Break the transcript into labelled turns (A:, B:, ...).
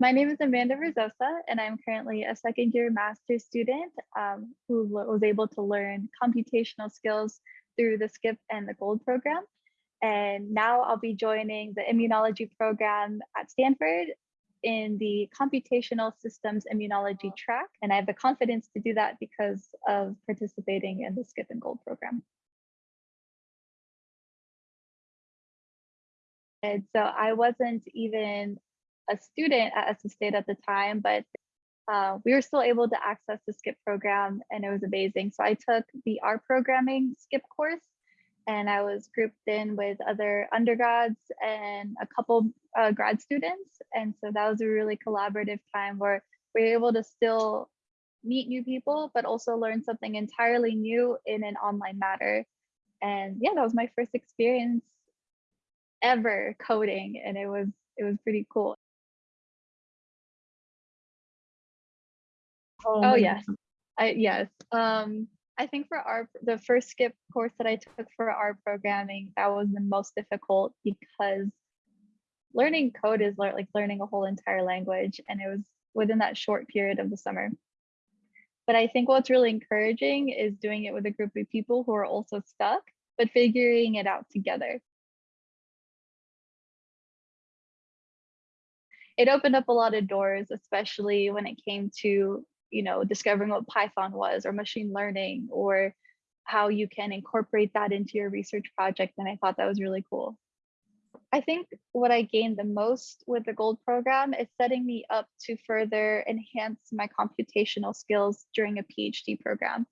A: My name is Amanda Rizosa, and I'm currently a second year master's student um, who was able to learn computational skills through the SCIP and the GOLD program. And now I'll be joining the immunology program at Stanford in the computational systems immunology track. And I have the confidence to do that because of participating in the SCIP and GOLD program. And so I wasn't even a student at Estes State at the time, but uh, we were still able to access the SCIP program and it was amazing. So I took the R programming SCIP course and I was grouped in with other undergrads and a couple uh, grad students. And so that was a really collaborative time where we were able to still meet new people, but also learn something entirely new in an online matter. And yeah, that was my first experience ever coding and it was it was pretty cool. Oh yes, I yes. Um, I think for our the first SCIP course that I took for R programming, that was the most difficult because learning code is like learning a whole entire language, and it was within that short period of the summer. But I think what's really encouraging is doing it with a group of people who are also stuck, but figuring it out together. It opened up a lot of doors, especially when it came to you know, discovering what Python was or machine learning or how you can incorporate that into your research project. And I thought that was really cool. I think what I gained the most with the gold program is setting me up to further enhance my computational skills during a PhD program.